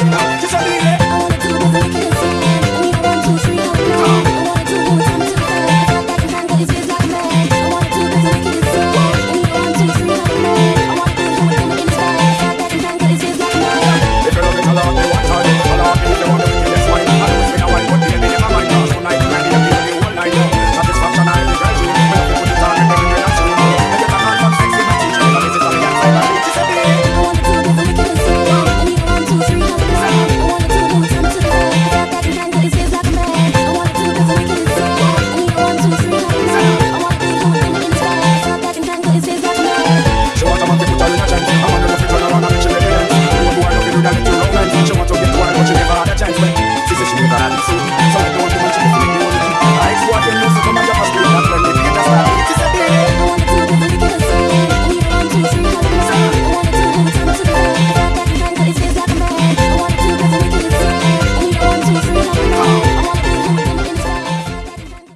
Que salinha